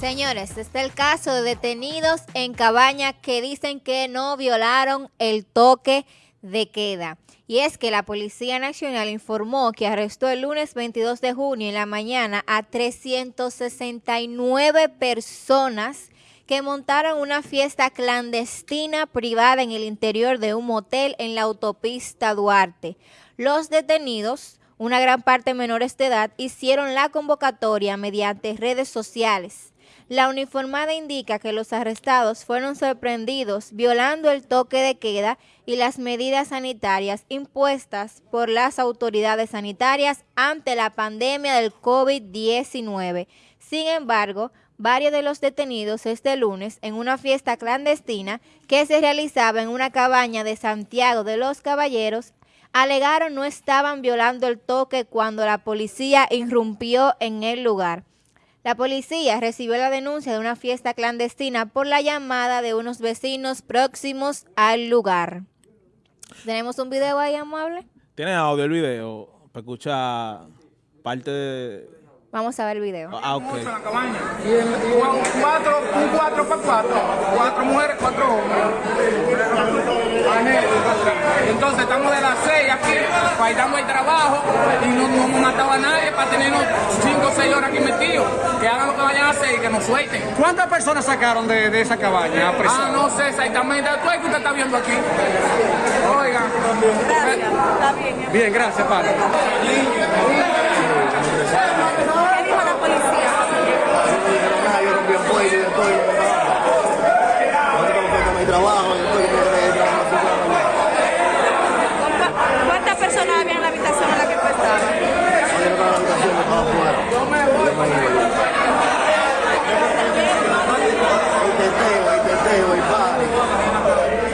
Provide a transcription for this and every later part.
Señores, este es el caso de detenidos en cabaña que dicen que no violaron el toque de queda. Y es que la Policía Nacional informó que arrestó el lunes 22 de junio en la mañana a 369 personas que montaron una fiesta clandestina privada en el interior de un motel en la autopista Duarte. Los detenidos, una gran parte menores de edad, hicieron la convocatoria mediante redes sociales. La uniformada indica que los arrestados fueron sorprendidos violando el toque de queda y las medidas sanitarias impuestas por las autoridades sanitarias ante la pandemia del COVID-19. Sin embargo, varios de los detenidos este lunes en una fiesta clandestina que se realizaba en una cabaña de Santiago de los Caballeros alegaron no estaban violando el toque cuando la policía irrumpió en el lugar. La policía recibió la denuncia de una fiesta clandestina por la llamada de unos vecinos próximos al lugar. ¿Tenemos un video ahí, amable? ¿Tiene audio el video para escuchar parte de, Vamos a ver el video. Ah, ok. en la cabaña. Cuatro, un cuatro para cuatro. Cuatro mujeres, cuatro hombres. Entonces estamos de las seis aquí, damos el trabajo y no, no hemos matado a nadie para tenernos cinco o seis horas aquí metidos. Que hagan lo que vayan a hacer y que nos suelten. ¿Cuántas personas sacaron de, de esa cabaña? Ah, no sé exactamente. ¿Tú es que usted está viendo aquí? Oiga. Bien, gracias, padre. ¿Qué dijo la policía? yo rompí el cuello y después ahorita me fui con mi trabajo y después me quedé trabajando así para mañana. ¿Cu- ¿Cuántas personas había en la habitación en la que tú estabas? En la habitación me iba. Y teteo, y teteo, y party.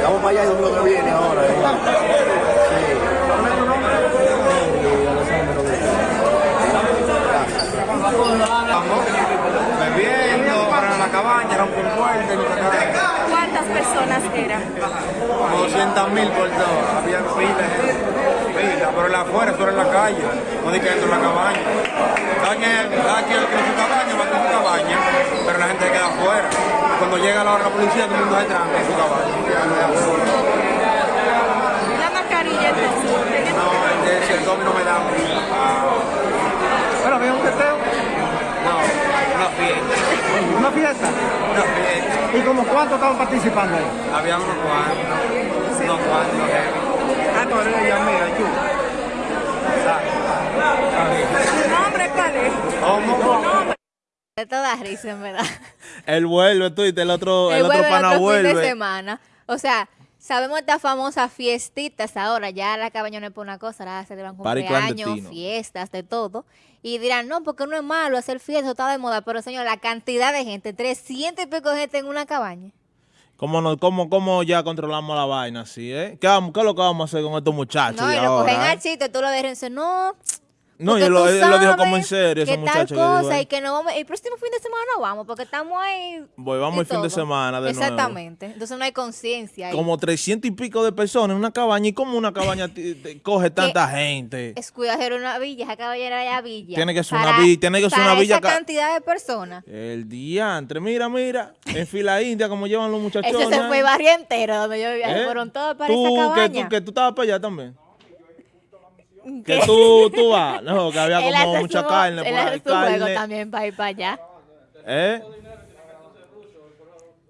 Vamos para allá domingo que viene ahora. ¿eh? La cabaña, rompió el puente, ¿Cuántas personas eran? como 200 mil por todo. Había pila, pero la afuera, eso era en la calle, no di que dentro de la cabaña. Cada quien, cada quien su cabaña va con su cabaña, pero la gente queda afuera. Cuando llega la hora de la policía, todo el mundo se tranca en su cabaña. La mascarilla entonces. ¿tenía- No, el, si el domi no me da. Bueno, había un teteo. No, una fiesta, Una fiesta. una fiesta. ¿Y como cuántos estaban participando ahí? Había unos cuantos, unos cuantos, heavy. Ah, era ella, mira, yo. ¿Tu nombre cuál es? ¿Cómo? De toda risa, en verdad. Él vuelve, tú, y el otro, el El otro vuelve pana otro fin de vuelve. semana. O sea, sabemos estas famosas fiestitas ahora. Ya la cabaña no es por una cosa, ahora se llevan Party cumpleaños, fiestas, de todo. Y dirán, no, porque no es malo hacer fiestas, está de moda. Pero, señor, la cantidad de gente, 300 y pico de gente en una cabaña. ¿Cómo, no, cómo, ¿Cómo ya controlamos la vaina así, eh? ¿Qué, vamos- qué es lo que vamos a hacer con estos muchachos No, y lo cogen ahora, al eh? chiste, tú lo dejas y no. No, porque y él lo, él lo dijo como en serio, que tal que cosa y que no vamos, el próximo fin de semana no vamos porque estamos ahí. Voy, vamos el fin de todo. semana de nuevo. Exactamente. Entonces no hay conciencia ahí. Como 300 y pico de personas en una cabaña. ¿Y cómo una cabaña coge tanta gente? Es cuidado una villa, esa caballera allá villa. Tiene que ser una Para- vi- tiene que ser una villa esa ca- cantidad de personas. El diantre, mira, mira. En fila india, como llevan los muchachos. Ese se fue el barrio entero donde yo vivía. ¿Eh? Fueron todos para tú, esa Que cabaña. tú, que tú estabas para allá también. ¿Qué? Que tú, tú vas. No, que había como mucha carne él por hace ahí. su juego Carne. también para ir para allá. ¿Eh?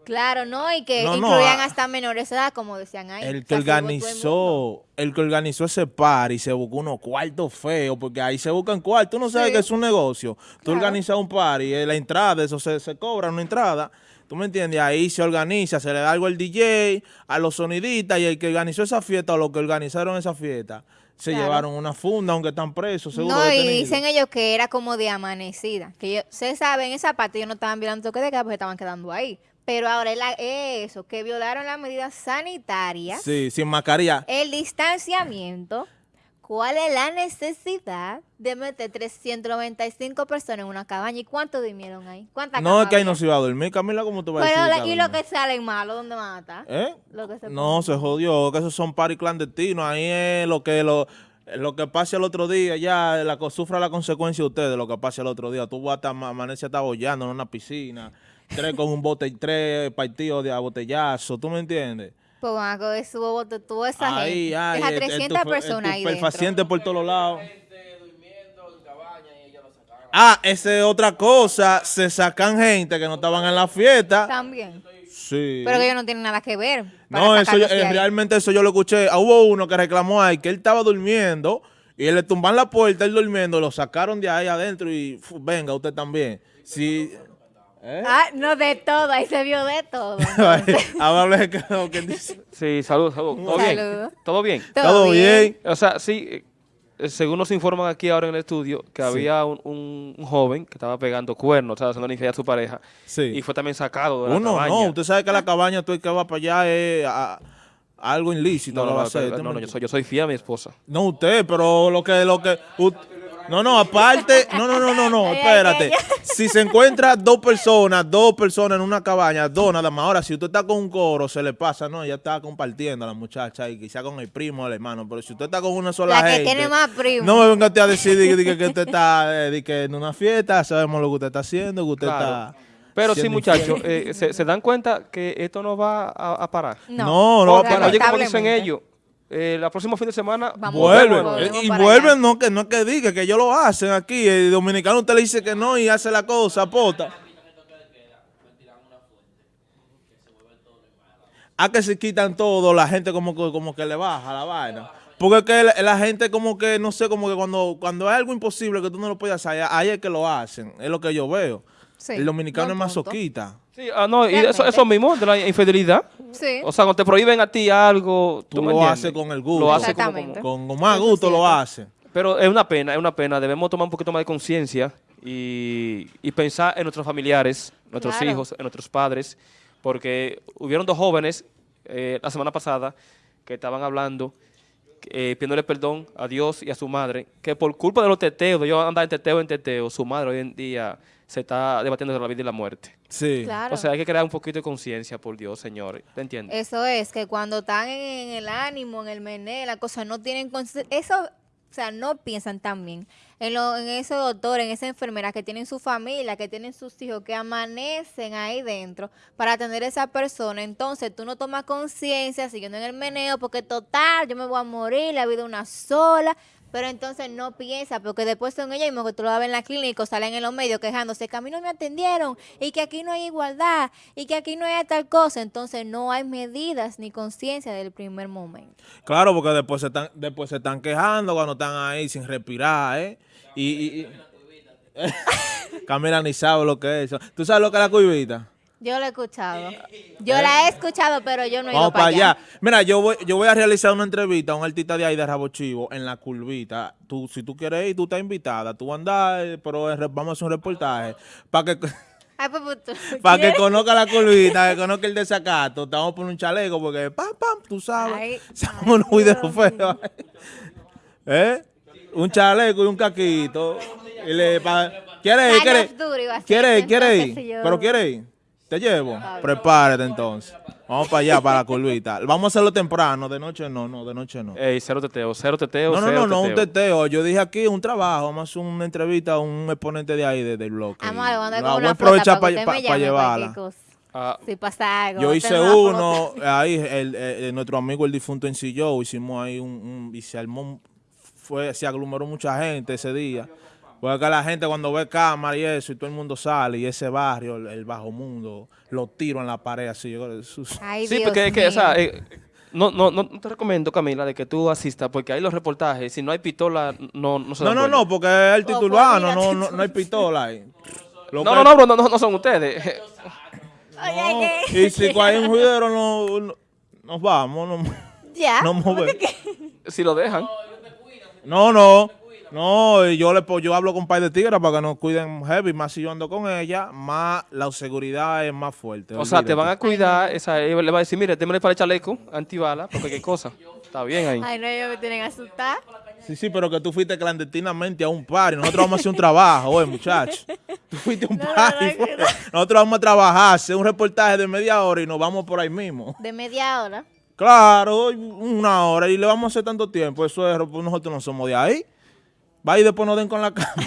Claro, ¿no? Y que No, no, incluían ah. hasta menores de edad, como decían ahí. El O que sea, el organizó, el que organizó ese par y se buscó unos cuartos feos, porque ahí se buscan cuartos, uno sabe Sí. que es un negocio. Tú Claro. organizas un par y la entrada, eso se, se cobra una entrada. ¿Tú me entiendes? Ahí se organiza, se le da algo al DJ, a los sonidistas y el que organizó esa fiesta o los que organizaron esa fiesta se Claro. llevaron una funda, aunque están presos, seguro. No, y dicen ellos que era como de amanecida. Que yo, se sabe, en esa parte ellos no estaban violando toque de queda porque estaban quedando ahí. Pero ahora es eso, que violaron las medidas sanitarias, Sí, sin mascarilla. el distanciamiento. ¿Cuál es la necesidad de meter 395 personas en una cabaña? ¿Y cuántos durmieron ahí? ¿Cuántas No, es que ahí no se iba a dormir. Camila, ¿cómo te vas a Pero decir? que y lo que sale malo, ¿dónde van a estar? ¿Eh? Lo que se No, se jodió, que esos son paris clandestinos. Ahí es lo que lo, lo que pase el otro día, ya la, sufra la consecuencia de ustedes, lo que pase el otro día. Tú vas a estar, ma- amanece hasta bollando en una piscina, tres con un bote, tres partidos de a botellazo, ¿tú me entiendes? A coger su bote toda esa Ahí, gente. ay, Deja el- el 300 tufe- personas ahí dentro. paciente por todos lados. Ah, esa es otra cosa. Se sacan gente que no estaban en la fiesta. También. Sí. Pero que ellos no tienen nada que ver. No, eso yo- de eh, realmente eso yo lo escuché. Ah, Hubo uno que reclamó ahí que él estaba durmiendo y le tumban la puerta, él durmiendo, lo sacaron de ahí adentro y venga, usted también. Sí. ¿Eh? Ah, no, de todo. Ahí se vio de todo. Ahora quedó que dice. Sí, salud, salud. ¿Todo Saludo. bien? ¿Todo bien? Todo bien. O sea, sí, eh, según nos informan aquí ahora en el estudio, que había un, un- un joven que estaba pegando cuernos, estaba haciendo infidelidad a su pareja, Sí. y fue también sacado de la Uno, cabaña. no, usted sabe que la cabaña, tú el que va para allá es a- algo ilícito. No, lo no, va a no, hacer, no, ¿tú no, yo soy, yo soy fiel a mi esposa. No usted, pero lo que, lo que, ut- no, no, aparte, no, no, no, no, no, espérate. Si se encuentra dos personas, dos personas en una cabaña, dos nada más. Ahora, si usted está con un coro, se le pasa, no, ella está compartiendo a la muchacha y quizá con el primo o el hermano. Pero si usted está con una sola La que gente, tiene más primos. No me venga usted a decir di- di que, que usted está eh, en una fiesta, sabemos lo que usted está haciendo, que usted Claro. está. Pero sí, muchachos, eh, se, se dan cuenta que esto no va a, a parar. No, no va a parar. oye, como dicen ellos, eh, la próxima fin de semana Vamos Vuelven, Volvemos eh, y vuelven, allá. no que no que diga que ellos lo hacen aquí. El dominicano usted le dice que no y hace la cosa, pota. A que se quitan todo, la gente como que, como que le baja la vaina. Porque es que la, la gente como que, no sé, como que cuando, cuando hay algo imposible que tú no lo puedes hacer, ahí es que lo hacen. Es lo que yo veo. Sí, el dominicano es punto. masoquista. Sí, ah, no, y eso, eso mismo, de la infidelidad. Sí. O sea, cuando te prohíben a ti algo, Tú me lo haces con el gusto. Lo haces Con, con más gusto lo cierto. hace. Pero es una pena, es una pena. Debemos tomar un poquito más de conciencia y, y pensar en nuestros familiares, nuestros Claro. hijos, en nuestros padres, porque hubieron dos jóvenes eh, la semana pasada que estaban hablando, eh, pidiéndole perdón a Dios y a su madre, que por culpa de los teteos, de ellos andar en teteo en teteo, su madre hoy en día se está debatiendo entre la vida y la muerte. Sí. Claro. O sea, hay que crear un poquito de conciencia, por Dios, señores. ¿Te entiendes? Eso es, que cuando están en, el ánimo, en el meneo, la cosa no tienen... conce- Eso, o sea, no piensan tan bien. En, en ese doctor, en esa enfermera que tienen su familia, que tienen sus hijos, que amanecen ahí dentro para atender a esa persona. Entonces tú no tomas conciencia siguiendo en el meneo porque total, yo me voy a morir, la vida una sola. Pero entonces no piensa, porque después son ellos mismos que tú lo vas a ver en la clínica o salen en los medios quejándose que a mí no me atendieron y que aquí no hay igualdad y que aquí no hay tal cosa. Entonces no hay medidas ni conciencia del primer momento. Claro, porque después se están, después se están quejando cuando están ahí sin respirar, ¿eh? Y, y- y- Camila ni sabe lo que es eso. ¿Tú sabes lo que es la cuivita? Yo lo he escuchado. Yo la he escuchado, pero yo no he ido Vamos para allá. allá. Mira, yo voy, yo voy a realizar una entrevista a un artista de ahí de Rabo Chivo en la curvita. Tú, si tú quieres ir, tú estás invitada. Tú andas, eh, pero re- vamos a hacer un reportaje para que, Ay, pues, pues, para que conozca la curvita, que conozca el desacato. A poner un chaleco porque, pam, pam, tú sabes. Ay, Somos unos videos feos. ¿Eh? Un chaleco y un caquito. Y le, pa- ¿Quiere ir? ¿Quiere así, ¿Quiere ir? ¿Quiere ir? ¿Pero quiere ir? ¿Te llevo? Prepárate entonces. Vamos para allá, para la curvita. Vamos a hacerlo temprano. De noche no, no, de noche no. Ey, cero teteo, cero teteo, No, no, cero no, no, un teteo. Yo dije aquí un trabajo. Vamos a hacer una entrevista a un exponente de ahí, de- del bloque. Amor, voy a voy aprovechar para llevarla. Ah, Si pasa algo. Yo hice uno, ahí, el, el- nuestro amigo el difunto en Sillo, hicimos ahí un, un- y se armó, fue, se aglomeró mucha gente ese día. Porque la gente cuando ve cámara y eso, y todo el mundo sale, y ese barrio, el, el bajo mundo, lo tiro en la pared así. yo creo, eso- Ay, sí, Dios porque es que, o sea, eh, no, no, no te recomiendo, Camila, de que tú asistas, porque ahí los reportajes, si no hay pistola, no, no se No, dan no, no, porque es el pues, titurbano, mira, no, no, no hay pistola ahí. Lo No, no, no, bro, no, no, son ustedes. Oye, que- Y si hay un juidero, no, no- nos vamos. No, Ya. no ¿cómo movemos. si lo dejan. No, no. No, y yo le yo hablo con Pai de Tigre para que nos cuiden heavy, más si yo ando con ella, más la seguridad es más fuerte. O sea, te van a cuidar, esa, ella le va a decir, mire, démele para el chaleco, antibala, porque qué cosa. Está bien ahí. Ay, no, ellos me tienen asustar. Sí, sí, pero que tú fuiste clandestinamente a un par y nosotros vamos a hacer un trabajo, oye, muchacho. Tú fuiste a un No, par no, no. nosotros vamos a trabajar, hacer un reportaje de media hora y nos vamos por ahí mismo. De media hora. Claro, una hora y le vamos a hacer tanto tiempo. Eso es, pues nosotros no somos de ahí. Va y después nos den con la cama.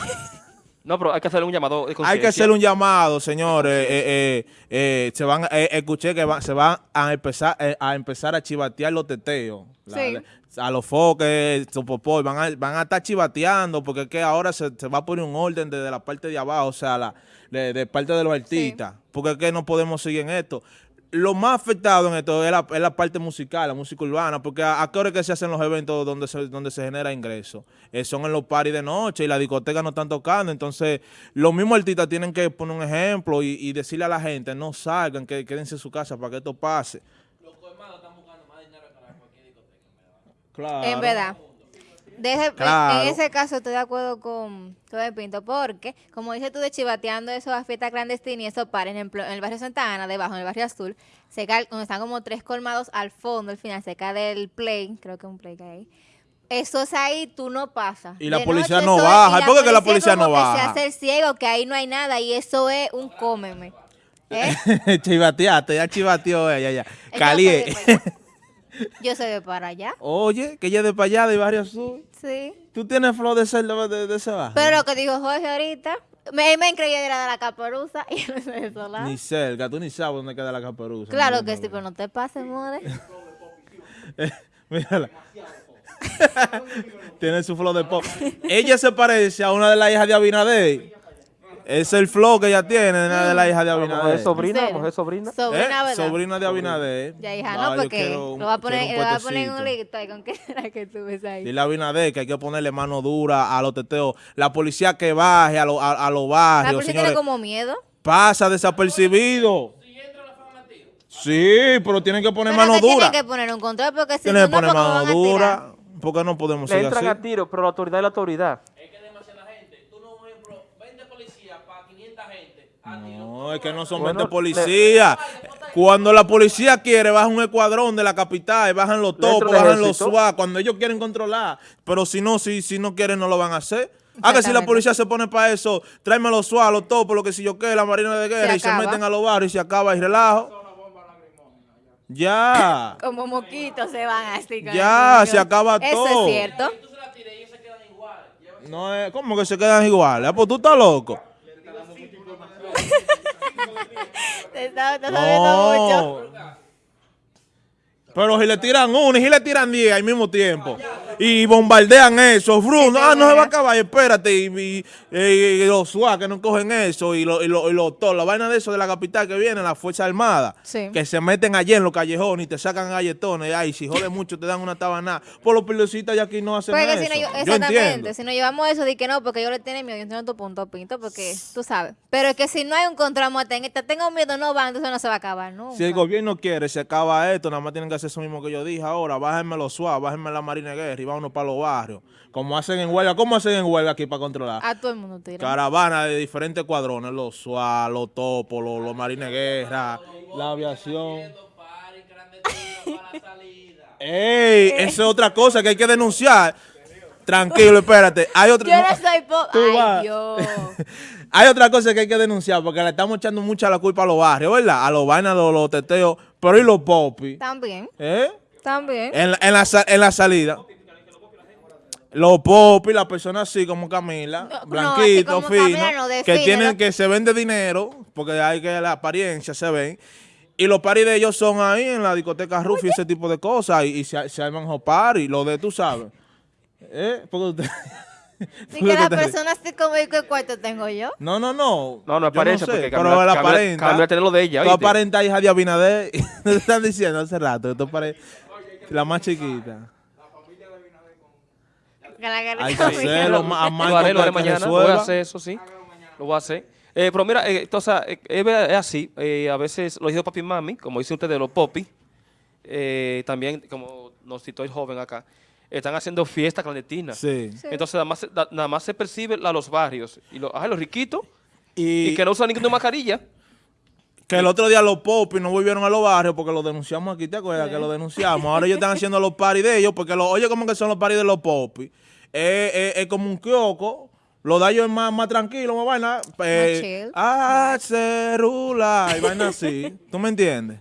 No, pero hay que hacerle un llamado de Hay que conciencia. hacer un llamado, señores. Eh, eh, eh, se van, eh, escuché que va- se van a empezar eh, a empezar a chivatear los teteos. La- Sí. la- a los foques, popó, van a, van a estar chivateando porque es que ahora se, se va a poner un orden desde la parte de abajo, o sea, la, de, de parte de los artistas, porque es que no podemos seguir en esto. Lo más afectado en esto es la, es la parte musical, la música urbana, porque a, a qué hora que se hacen los eventos donde se, donde se genera ingreso. Eh, son en los paris de noche y las discotecas no están tocando. Entonces, los mismos artistas tienen que poner un ejemplo y, y decirle a la gente, no salgan, que quédense en su casa para que esto pase. Claro. En verdad. Claro. En ese caso estoy de acuerdo con todo el Pinto, porque, como dices tú de chivateando eso a fiesta clandestina y eso para, ejemplo, en el barrio Santa Ana, debajo, en el barrio Azul, cerca, donde están como tres colmados al fondo, al final, cerca del play, creo que es un play que hay ahí. Eso es ahí, tú no pasas. Y la De policía no es- baja. y ¿Por qué que la policía no baja? se hace el ciego, que ahí no hay nada, y eso es un cómeme. ¿Eh? Chivateaste, ya chivateó ya. Yo Calié. Yo soy de para allá, Oye, que ella es de para allá, de Barrio Azul. sí. Tú tienes flor de ser de, de, de ese barrio. Pero lo que dijo Jorge ahorita, me, me creía que era de la caperuza y yo no soy de lados. Ni cerca, tú ni sabes dónde queda la caperuza. Claro que sí, pero no te pases, more. ves. Mírala. Tiene su flor de pop. ella se parece a una de las hijas de Abinader. Es el flow que ella tiene, una de las hijas de Mujer Abinader. sobrina, ¿En serio? mujer sobrina. Sobrina, ¿Eh? Sobrina de Abinader. Ya, hija, No, no, porque lo va a poner, lo va a poner en un ahí con qué será que tú ves ahí. Dile a Abinader que hay que ponerle mano dura a los teteos. La policía que baje a, lo- a, a los barrios, La policía señores. tiene como miedo. Pasa desapercibido. Sí, pero tienen que poner Pero mano que dura. tienen que poner un control porque si Tienen no, que poner ¿cómo mano dura. Porque no podemos Le seguir entran así. a tiro, pero la autoridad es la autoridad. No, es que no son Bueno, 20 policías. Cuando la policía quiere, baja un escuadrón de la capital, bajan los topos, el bajan los. SWAT, cuando ellos quieren controlar. Pero si no, si, si no quieren, no lo van a hacer. Ah, que si la policía se pone para eso, tráeme los SWAT, los topos, lo que si yo qué, la marina de guerra, y se meten a los barrios y se acaba el relajo. Ya. Como moquitos se van así. con Ya, se acaba Eso todo. es cierto. No es como que se quedan iguales. Ah, pues tú estás loco. Te está, te está sabiendo mucho. No. Pero si le tiran uno y si le tiran diez al mismo tiempo y bombardean eso, fru, no, ah, no se va a acabar, espérate, y, y- y- y los SWAT que no cogen eso, y los y lo, y lo- todo, la vaina de eso de la capital que viene, la Fuerza Armada, Sí. que se meten allí en los callejones y te sacan galletones, ay, si jode mucho te dan una tabana, por los peliositas ya aquí no hacen Porque eso. si no, yo- exactamente, entiendo. si no llevamos eso de que no, porque yo le tiene miedo, yo entiendo tu punto, Pinto, porque tú sabes. Pero es que si no hay un control, te, te tengo miedo, no va, entonces no se va a acabar, ¿no? Si el gobierno quiere, se acaba esto, nada más tienen que hacer eso mismo que yo dije ahora, bájenme los SWAT, bájenme la Marina Guerra y vámonos para los barrios. Como hacen en huelga, ¿cómo hacen en huelga aquí para controlar? A todo el mundo tira. Caravana de diferentes cuadrones, los SWAT, los topos, los, los marines guerra, la aviación. ¡Ey! Esa es otra cosa que hay que denunciar. Tranquilo, espérate. Hay otra, Yo no soy po- Tú vas. Ay, Dios. hay otra cosa que hay que denunciar porque le estamos echando mucha la culpa a los barrios, ¿verdad? A los vainas, los, los teteos, pero y los popis. También, ¿Eh? también. En la, en la, en la salida. Los popis, las personas así como Camila, No, no, así blanquitos, como finos, Camila, no, que tienen que se ven de dinero, porque hay que la apariencia se ven. Y los paris de ellos son ahí en la discoteca Rufi, ese tipo de cosas, y, y se, se arman los paris, lo de tú sabes. ¿Eh? Porque usted- porque que la usted- persona así como yo, ¿qué cuarto tengo yo? No, no, no. No, no aparece, sé, porque pero Camila- la Camila- aparenta. Camila tiene lo de ella, Tú ¿oíste? aparentas hija de Abinader. Te están diciendo hace rato que tú la más chiquita. Hay que hacerlo a Lo Michael haré, lo haré mañana. Lo voy a hacer, eso sí. Lo voy a hacer. Eh, pero mira, eh, entonces, eh, es, ver- es así. eh, a veces los hijos de papi y mami, como dice usted de los popi, eh, también, como nos citó el joven acá, están haciendo fiestas clandestinas. Sí. Entonces, nada más, se- da- nada más se percibe a los barrios. Y los, ay, los riquitos, Y, y que no usan ninguna mascarilla. Que el otro día los popis no volvieron a los barrios porque los denunciamos aquí, ¿te acuerdas? Que los denunciamos. Ahora ellos están haciendo los paris de ellos porque, los, oye, ¿cómo que son los paris de los popis? Es es- es como un kiosco. Lo de ellos es más, más tranquilo, más vaina. Eh, ah, cerula. Y vaina así. ¿Tú me entiendes?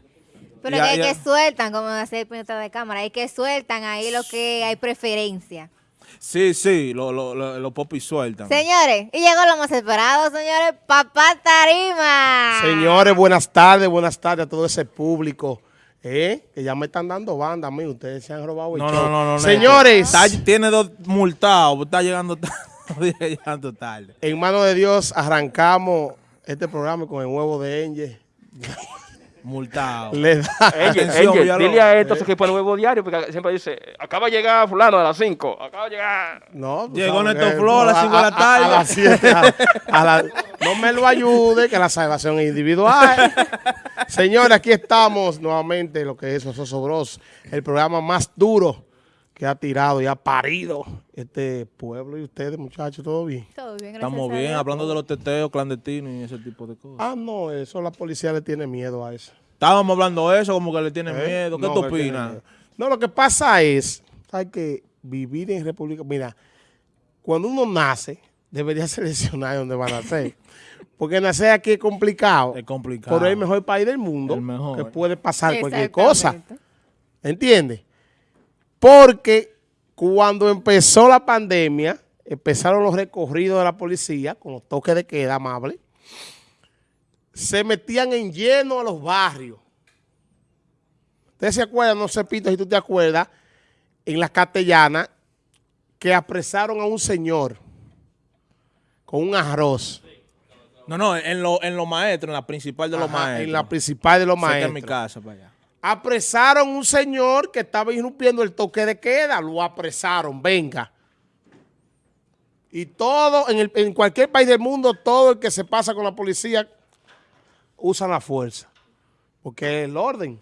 Pero Y que, a- y a- que sueltan, como hace el de cámara, hay que sueltan ahí lo que hay preferencia. Sí, sí, los lo, lo, los popis sueltan. Señores, y llegó lo más esperado, señores, Papá Tarima. Señores, buenas tardes, buenas tardes a todo ese público. ¿eh? Que ya me están dando banda a mí, ustedes se han robado el No, show. no, no, no. Señores, Está- tiene dos multados, está llegando tarde. llegando tarde. en manos de Dios arrancamos este programa con el huevo de Enge. Multado. Le da. Angel, Atención, Angel, Villalobos. dile a estos que ponen huevo diario, porque siempre dice, acaba de llegar fulano a las 5, acaba de llegar... No, Llegó que- Flor a las cinco de la A, tarde. las 7. a- a la- no me lo ayude, que la salvación es individual. Señores, aquí estamos nuevamente, lo que es Ososo Bros, el programa más duro que ha tirado y ha parido este pueblo y ustedes, muchachos, ¿todo bien? Todo bien, gracias Estamos bien, hablando de los teteos clandestinos y ese tipo de cosas. Ah, no, eso la policía le tiene miedo a eso. Estábamos hablando de eso, como que le tienen ¿Eh? miedo. ¿Qué No, tú tiene opinas? No, lo que pasa es, hay que vivir en República, mira, cuando uno nace, debería seleccionar dónde va a nacer. Porque nacer aquí es complicado. Es complicado. Pero es el mejor país del mundo. El mejor. Que puede pasar cualquier cosa. ¿Entiendes? Porque cuando empezó la pandemia, empezaron los recorridos de la policía con los toques de queda amable, se metían en lleno a los barrios. Ustedes se acuerdan, no sé, Pito, si tú te acuerdas, en las castellanas, que apresaron a un señor con un arroz. No, no, en los en los maestros, en la principal de los Ajá, maestros. En la principal de los maestros. mi casa, para allá. Apresaron un señor que estaba irrumpiendo el toque de queda, lo apresaron, venga. Y todo, en, el- en cualquier país del mundo, todo el que se pasa con la policía usa la fuerza, porque es el orden.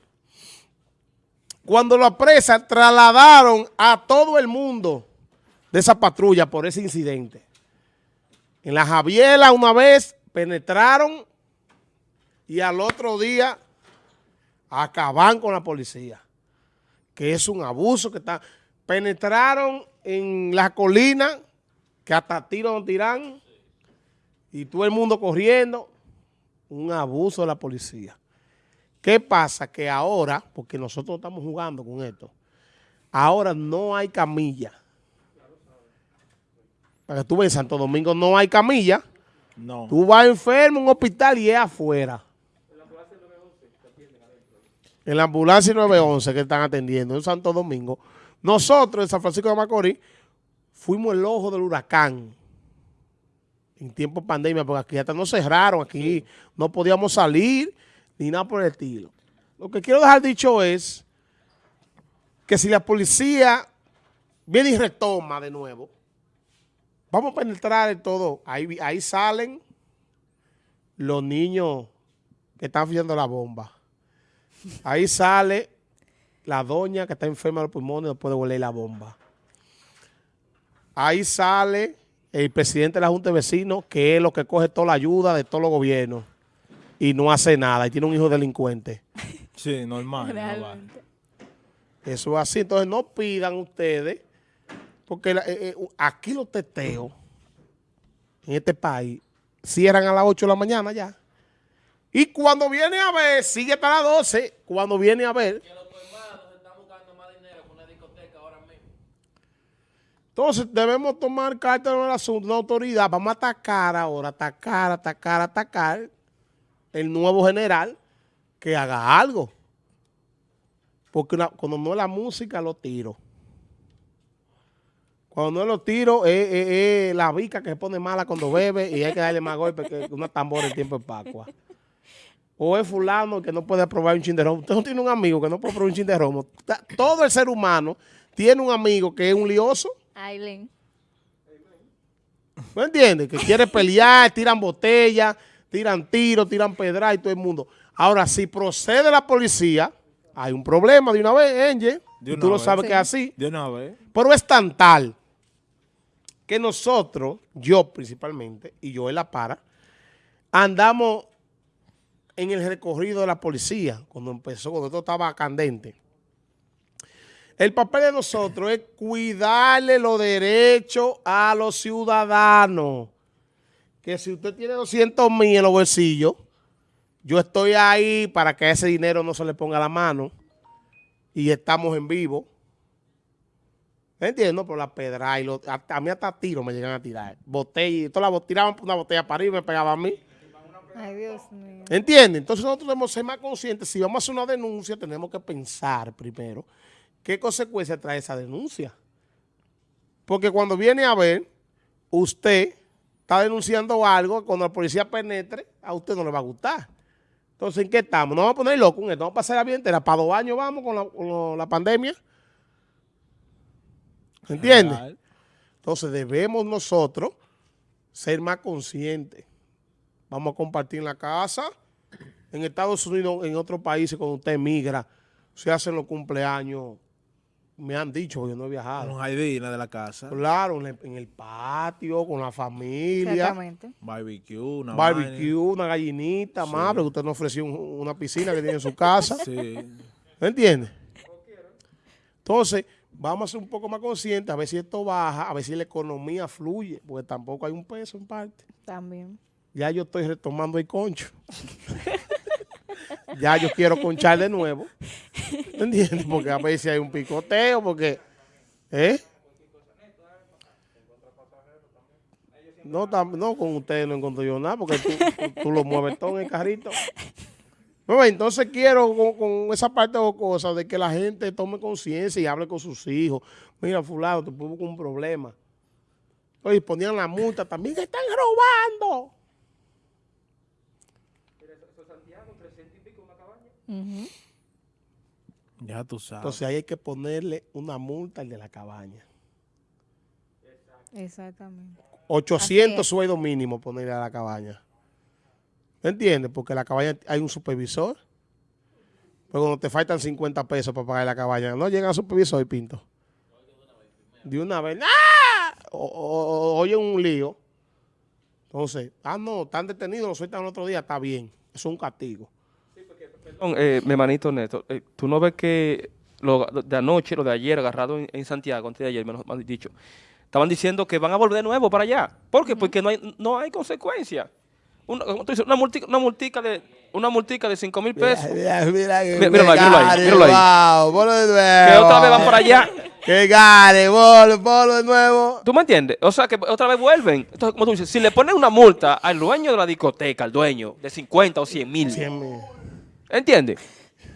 Cuando lo apresan, trasladaron a todo el mundo de esa patrulla por ese incidente. En la Javiela una vez penetraron y al otro día acaban con la policía, que es un abuso que está... Penetraron en la colina, que hasta tiros no tiran, y todo el mundo corriendo, un abuso de la policía. ¿Qué pasa? Que ahora, porque nosotros estamos jugando con esto, ahora no hay camilla. Para que tú veas, en Santo Domingo no hay camilla. No. Tú vas enfermo a un hospital y es afuera. En la ambulancia 911 que están atendiendo en Santo Domingo. Nosotros en San Francisco de Macorís fuimos el ojo del huracán en tiempo de pandemia, porque aquí hasta nos cerraron, aquí no podíamos salir ni nada por el estilo. Lo que quiero dejar dicho es que si la policía viene y retoma de nuevo, vamos a penetrar en todo. Ahí, ahí salen los niños que están haciendo la bomba. Ahí sale la doña que está enferma de los pulmones y no puede huele la bomba. Ahí sale el presidente de la Junta de Vecinos, que es lo que coge toda la ayuda de todos los gobiernos y no hace nada y tiene un hijo delincuente. Sí, normal. no va. Realmente. Eso es así. Entonces no pidan ustedes, porque la- eh, eh, aquí los teteos en este país cierran a las 8 de la mañana ya. Y cuando viene a ver, sigue hasta las 12. Cuando viene a ver. Entonces debemos tomar carta en el asunto, una autoridad. Vamos a atacar ahora, atacar, atacar, atacar el nuevo general que haga algo. Porque una- cuando no es la música, lo tiro. Cuando no es los tiros, es, la bica que se pone mala cuando bebe y hay que darle más golpes que una tambora en tiempo de Pascua. O es fulano que no puede probar un chin de romo. Usted no tiene un amigo que no puede probar un chin de romo. Todo el ser humano tiene un amigo que es un lioso. Aileen. ¿Me entiendes? Que quiere pelear, tiran botellas, tiran tiros, tiran pedra y todo el mundo. Ahora, si procede la policía, hay un problema de una vez, Angel. De y una tú lo sabes Sí. que es así. De una vez. Pero es tan tal que nosotros, yo principalmente, y yo en la para, andamos en el recorrido de la policía, cuando empezó, cuando todo estaba candente. El papel de nosotros es cuidarle los derechos a los ciudadanos. Que si usted tiene 200 mil en los bolsillos, Yo estoy ahí para que ese dinero no se le ponga la mano y estamos en vivo. ¿Entiendes? Por la pedra y lo- a, mí hasta tiro me llegan a tirar. Botella, todas las tiraban una botella para arriba y me pegaba a mí. Ay, Dios mío. ¿Entiendes? Entonces nosotros debemos ser más conscientes. Si vamos a hacer una denuncia, tenemos que pensar primero qué consecuencia trae esa denuncia. Porque cuando viene a ver, usted está denunciando algo, cuando la policía penetre, a usted no le va a gustar. Entonces, ¿en qué estamos? No vamos a poner loco en esto, vamos a pasar la bien entera. Para dos años vamos con la, con la pandemia. ¿Entiendes? Entonces debemos nosotros ser más conscientes. Vamos a compartir en la casa. En Estados Unidos, en otros países, cuando usted emigra, se hacen los cumpleaños. Me han dicho, porque yo no he viajado. Con Jaidina de la casa. Claro, en el, en el patio, con la familia. Exactamente. Barbecue, una Barbecue, una gallinita, más, porque usted nos ofreció un- una piscina que tiene en su casa. Sí. ¿Me entiendes? Entonces, vamos a ser un poco más conscientes, a ver si esto baja, a ver si la economía fluye, porque tampoco hay un peso en parte. También. Ya yo estoy retomando el concho. ya yo quiero conchar de nuevo. ¿Me entiendes? Porque a veces hay un picoteo, porque... ¿Eh? No, no, con ustedes no encuentro yo nada, porque tú, tú- lo mueves todo en el carrito. Entonces quiero con, esa parte o cosas de que la gente tome conciencia y hable con sus hijos. Mira, fulano, te con un problema. Oye, ponían la multa, también están robando. Ya tú sabes. Entonces ahí hay que ponerle una multa al de la cabaña. Exactamente. 800 es. sueldo mínimo ponerle a la cabaña. ¿Me entiendes? Porque la cabaña hay un supervisor. Pero cuando te faltan 50 pesos para pagar la cabaña, no llega al supervisor y pinto. De una vez. ¡Ah! O, o- o- oye un lío. Entonces, ah, no, están detenidos, lo sueltan el otro día, está bien. Es un castigo. Perdón, eh, mi hermanito Néstor, eh, tú no ves que lo de anoche, lo de ayer, agarrado en, en Santiago, antes de ayer, me lo han dicho, estaban diciendo que van a volver de nuevo para allá. ¿Por qué? Porque no hay, no hay consecuencia. Una, como tú dices, una, multica, una, multica de, una multica de 5 mil pesos. Mira, mira, Mira- míralo ahí, míralo ahí, míralo ahí. Wow, de nuevo. Que otra vez van para allá. Que gane, ponlo de nuevo. ¿Tú me entiendes? O sea, que otra vez vuelven. Entonces, como tú dices, si le ponen una multa al dueño de la discoteca, al dueño, de 50 o 100 mil, Cien mil. ¿Entiendes?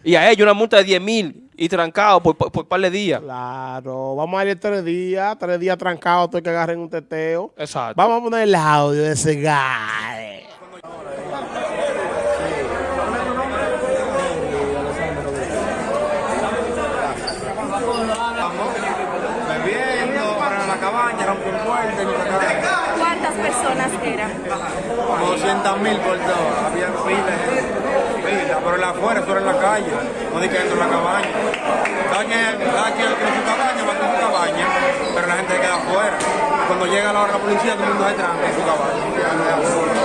Y a ellos una multa de 10 mil y trancado por, por, por par de días. Claro, vamos a ir tres días, tres días trancados, todo que agarren un teteo. Exacto. Vamos a poner el audio de ese gane. Bebiendo para la cabaña, rompió puerta y nos sacaron ¿Cuántas personas eran? como 200 mil por todo. Había pila, de gente, pila, pero la calle, no di que dentro de la cabaña. Cada quien, cada quien tiene su cabaña, va con su cabaña, pero la gente se queda afuera. Cuando llega la hora de la policía, todo el mundo se tranca en su cabaña.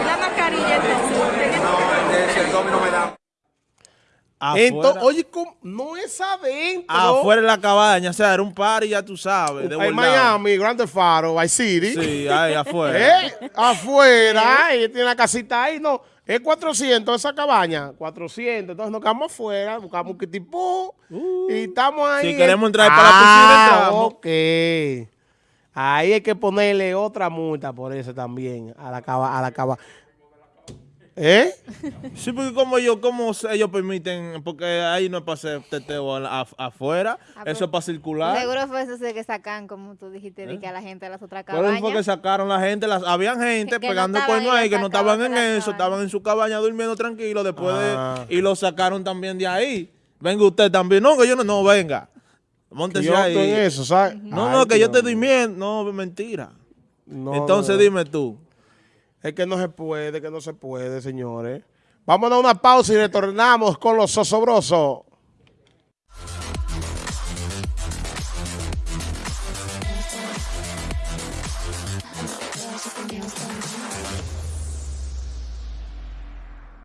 ¿Y la mascarilla entonces? ¿Tenía- No, el, si el domi no me da. Afuera, Entonces, oye, ¿cómo? no es adentro. afuera de la cabaña, o sea, era un party, ya tú sabes. De en. Miami, Grande Faro, Vice City. Sí, ahí afuera. ¿Eh? Afuera, ella tiene la casita ahí, no. Es 400 esa cabaña, 400. Entonces nos quedamos afuera, buscamos un kitipú y estamos ahí. Si queremos entrar para la piscina, Ah, entramos. ok. Ahí hay que ponerle otra multa por eso también, a la cava, a la cava. ¿Eh? Sí, porque como ellos, como ellos permiten, porque ahí no es para hacer teteo a afuera, Ah, pero eso es para circular. Seguro fue eso que sacan, como tú dijiste, de que a la gente de las otras Pero eso fue que cabañas. sacaron la gente, las, habían gente Que no pegando estaban cuernos ahí, que no estaban en eso, cabaña. estaban en su cabaña durmiendo tranquilo después Ah. de, y lo sacaron también de ahí. Venga usted también, no, que yo no, no, venga, móntese Yo ahí. estoy eso, ¿sabes? No, Ay, no, que yo mío. durmiendo, no, mentira. No, Entonces no. dime tú. Es que no se puede, que no se puede, señores. Vamos a una pausa y retornamos con los osobrosos.